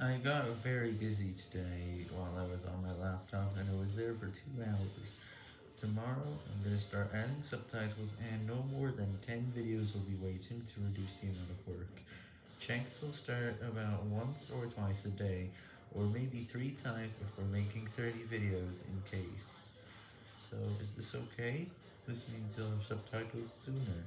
I got very busy today while I was on my laptop and I was there for two hours. Tomorrow I'm going to start adding subtitles and no more than 10 videos will be waiting to reduce the amount of work. Checks will start about once or twice a day, or maybe three times if we're making 30 videos in case. So is this okay? This means you'll have subtitles sooner.